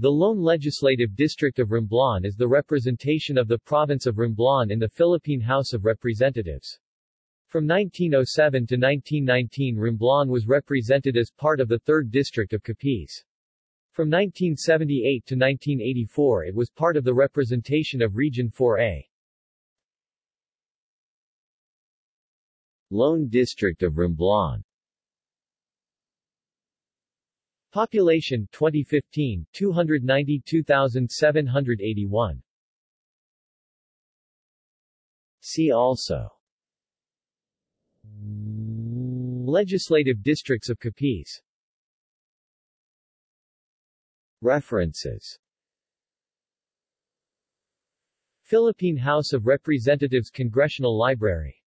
The lone legislative district of Romblon is the representation of the province of Romblon in the Philippine House of Representatives. From 1907 to 1919 Romblon was represented as part of the 3rd District of Capiz. From 1978 to 1984 it was part of the representation of Region 4A. Lone District of Romblon Population 2015 292,781 See also. Legislative districts of Capiz. References. Philippine House of Representatives Congressional Library